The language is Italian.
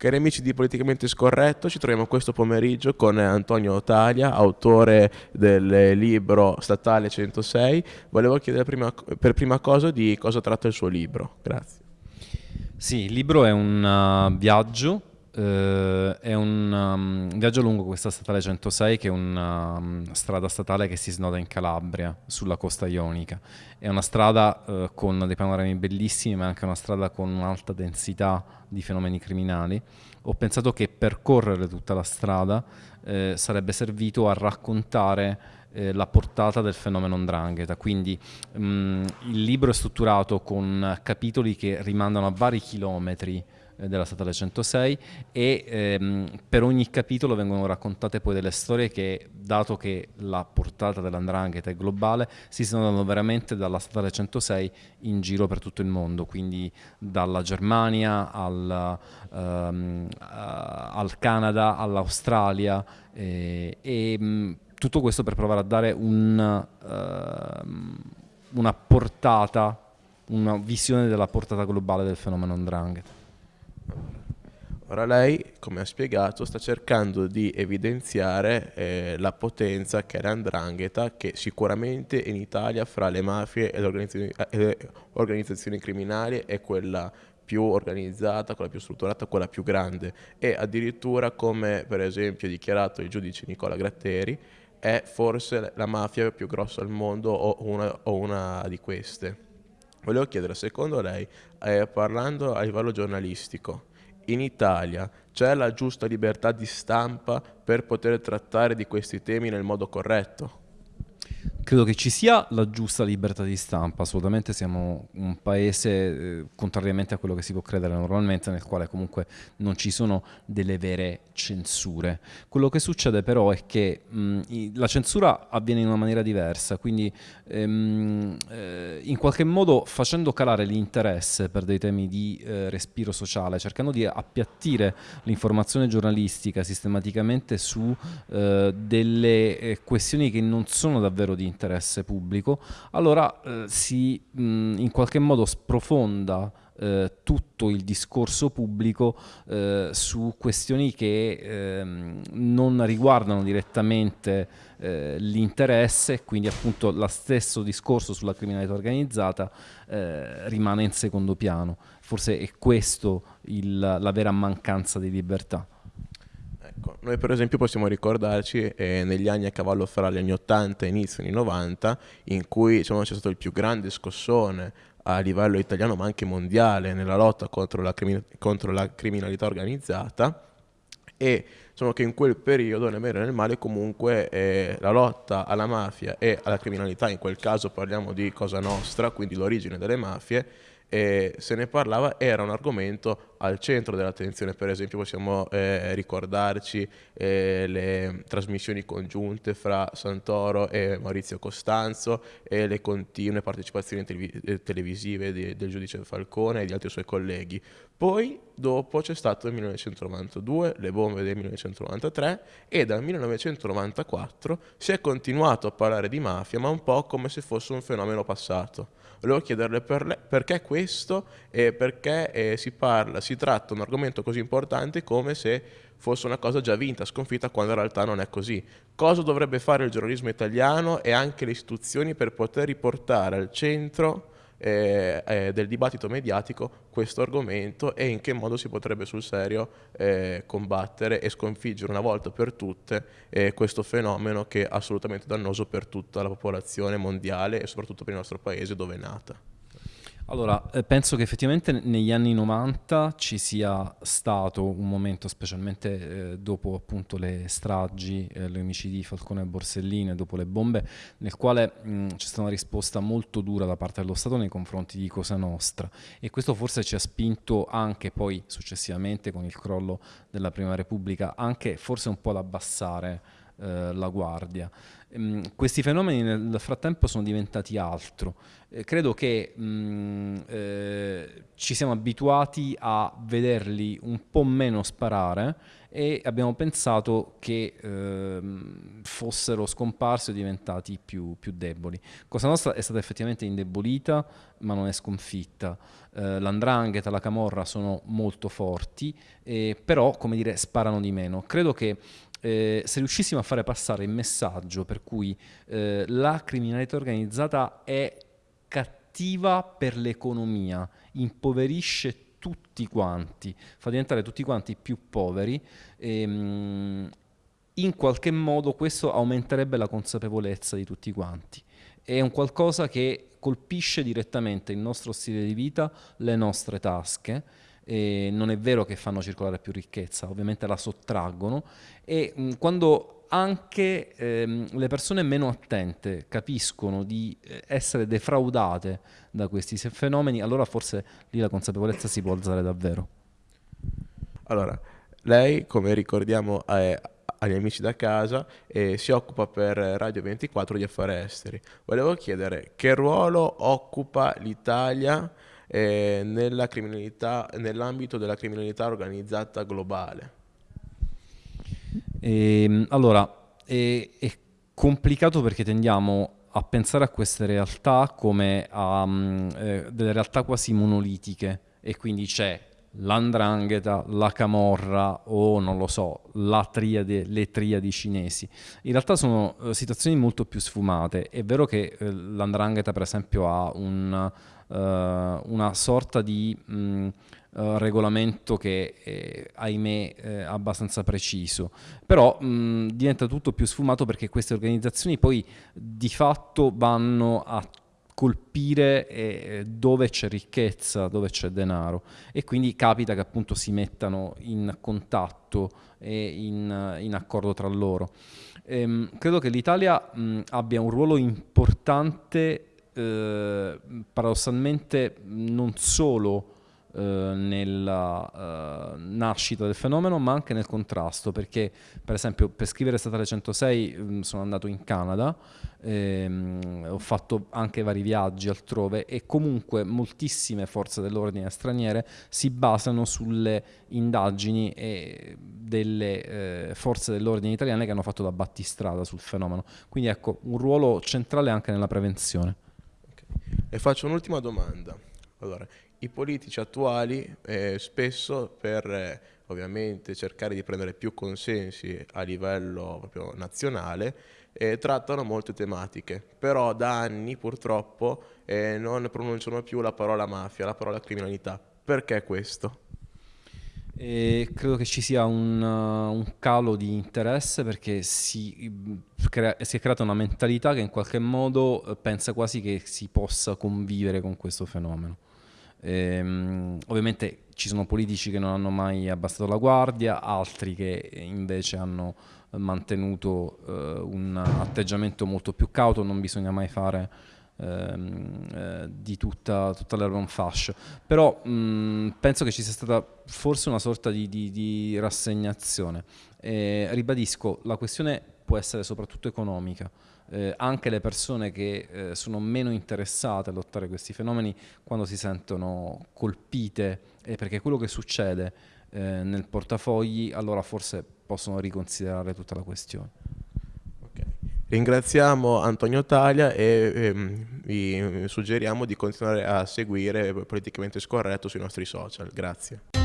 Cari amici di Politicamente Scorretto, ci troviamo questo pomeriggio con Antonio Otalia, autore del libro Statale 106. Volevo chiedere prima, per prima cosa di cosa tratta il suo libro. Grazie. Sì, il libro è un uh, viaggio Uh, è viaggio lungo questa statale 106 che è una um, strada statale che si snoda in Calabria sulla costa ionica è una strada uh, con dei panorami bellissimi ma anche una strada con un'alta densità di fenomeni criminali ho pensato che percorrere tutta la strada uh, sarebbe servito a raccontare la portata del fenomeno Ndrangheta. Quindi um, il libro è strutturato con capitoli che rimandano a vari chilometri eh, della statale 106 e ehm, per ogni capitolo vengono raccontate poi delle storie che, dato che la portata dell'andrangheta è globale, si snodano veramente dalla statale 106 in giro per tutto il mondo, quindi dalla Germania al, ehm, al Canada, all'Australia eh, e mm, tutto questo per provare a dare un, uh, una portata, una visione della portata globale del fenomeno Ndrangheta. Ora lei, come ha spiegato, sta cercando di evidenziare eh, la potenza che è l'andrangheta, che sicuramente in Italia fra le mafie e le organizzazioni, eh, organizzazioni criminali è quella più organizzata, quella più strutturata, quella più grande e addirittura come per esempio ha dichiarato il giudice Nicola Gratteri è forse la mafia più grossa al mondo o una, o una di queste. Volevo chiedere, secondo lei, eh, parlando a livello giornalistico, in Italia c'è la giusta libertà di stampa per poter trattare di questi temi nel modo corretto? Credo che ci sia la giusta libertà di stampa, assolutamente siamo un paese, eh, contrariamente a quello che si può credere normalmente, nel quale comunque non ci sono delle vere censure. Quello che succede però è che mh, la censura avviene in una maniera diversa, quindi ehm, eh, in qualche modo facendo calare l'interesse per dei temi di eh, respiro sociale, cercando di appiattire l'informazione giornalistica sistematicamente su eh, delle eh, questioni che non sono davvero di interesse interesse pubblico, allora eh, si mh, in qualche modo sprofonda eh, tutto il discorso pubblico eh, su questioni che ehm, non riguardano direttamente eh, l'interesse, quindi appunto lo stesso discorso sulla criminalità organizzata eh, rimane in secondo piano. Forse è questo il, la vera mancanza di libertà. Noi per esempio possiamo ricordarci eh, negli anni a cavallo fra gli anni 80 e inizio anni 90 in cui diciamo, c'è stato il più grande scossone a livello italiano ma anche mondiale nella lotta contro la, contro la criminalità organizzata. E diciamo che in quel periodo nel bene e nel male comunque eh, la lotta alla mafia e alla criminalità, in quel caso parliamo di Cosa Nostra, quindi l'origine delle mafie, eh, se ne parlava, era un argomento al centro dell'attenzione, per esempio possiamo eh, ricordarci eh, le trasmissioni congiunte fra Santoro e Maurizio Costanzo e le continue partecipazioni eh, televisive di, del giudice Falcone e di altri suoi colleghi. Poi dopo c'è stato il 1992, le bombe del 1993 e dal 1994 si è continuato a parlare di mafia ma un po' come se fosse un fenomeno passato. Volevo chiederle per perché questo e perché eh, si parla, si tratta un argomento così importante come se fosse una cosa già vinta, sconfitta, quando in realtà non è così. Cosa dovrebbe fare il giornalismo italiano e anche le istituzioni per poter riportare al centro eh, eh, del dibattito mediatico questo argomento e in che modo si potrebbe sul serio eh, combattere e sconfiggere una volta per tutte eh, questo fenomeno che è assolutamente dannoso per tutta la popolazione mondiale e soprattutto per il nostro paese dove è nata. Allora, eh, penso che effettivamente negli anni 90 ci sia stato un momento, specialmente eh, dopo appunto le stragi, eh, gli omicidi di Falcone e Borsellino dopo le bombe, nel quale c'è stata una risposta molto dura da parte dello Stato nei confronti di Cosa Nostra e questo forse ci ha spinto anche poi successivamente con il crollo della Prima Repubblica anche forse un po' ad abbassare eh, la guardia. Ehm, questi fenomeni nel frattempo sono diventati altro. Eh, credo che mh, mm, eh, ci siamo abituati a vederli un po' meno sparare e abbiamo pensato che eh, fossero scomparsi o diventati più, più, deboli. Cosa Nostra è stata effettivamente indebolita, ma non è sconfitta. Eh, L'andrangheta, la camorra sono molto forti, eh, però, come dire, sparano di meno. Credo che eh, se riuscissimo a fare passare il messaggio per cui eh, la criminalità organizzata è cattiva per l'economia, impoverisce tutti quanti, fa diventare tutti quanti più poveri, ehm, in qualche modo questo aumenterebbe la consapevolezza di tutti quanti. È un qualcosa che colpisce direttamente il nostro stile di vita, le nostre tasche, e non è vero che fanno circolare più ricchezza, ovviamente la sottraggono e mh, quando anche ehm, le persone meno attente capiscono di eh, essere defraudate da questi fenomeni, allora forse lì la consapevolezza si può alzare davvero. Allora, lei, come ricordiamo eh, agli amici da casa, eh, si occupa per Radio 24 di affari esteri. Volevo chiedere che ruolo occupa l'Italia eh, nell'ambito della criminalità organizzata globale? E, ehm, allora, è, è, complicato perché tendiamo a pensare a queste realtà come a um, eh, delle realtà quasi monolitiche e quindi c'è l'andrangheta, la camorra o non lo so, la triade, le triadi cinesi. In realtà sono uh, situazioni molto più sfumate. È vero che uh, l'andrangheta per esempio ha un uh, una sorta di mh, mm, uh, regolamento che è, ahimè è abbastanza preciso, però mh, mm, diventa tutto più sfumato perché queste organizzazioni poi di fatto vanno a colpire eh, dove c'è ricchezza, dove c'è denaro e quindi capita che appunto si mettano in contatto e in, in accordo tra loro. Ehm, credo che l'Italia abbia un ruolo importante eh, paradossalmente non solo nella eh, nascita del fenomeno ma anche nel contrasto perché per esempio per scrivere Statale 106 mh, mm, sono andato in Canada ehm, ho fatto anche vari viaggi altrove e comunque moltissime forze dell'ordine straniere si basano sulle indagini delle eh, forze dell'ordine italiane che hanno fatto da battistrada sul fenomeno. Quindi ecco un ruolo centrale anche nella prevenzione. E faccio un'ultima domanda. Allora, i politici attuali eh, spesso per eh, ovviamente cercare di prendere più consensi a livello proprio nazionale eh, trattano molte tematiche, però da anni purtroppo eh, non pronunciano più la parola mafia, la parola criminalità. Perché questo? E credo che ci sia un, uh, un calo di interesse perché si, crea, si, è creata una mentalità che in qualche modo uh, pensa quasi che si possa convivere con questo fenomeno. E, um, ovviamente ci sono politici che non hanno mai abbassato la guardia, altri che invece hanno mantenuto uh, un atteggiamento molto più cauto, non bisogna mai fare ehm, eh, di tutta, tutta l'urban fascia. Però mh, penso che ci sia stata forse una sorta di, di, di rassegnazione. E, ribadisco, la questione può essere soprattutto economica. Eh, anche le persone che eh, sono meno interessate a lottare questi fenomeni quando si sentono colpite eh, perché quello che succede eh, nel portafogli allora forse possono riconsiderare tutta la questione. Ringraziamo Antonio Taglia e ehm, vi suggeriamo di continuare a seguire Politicamente Scorretto sui nostri social. Grazie.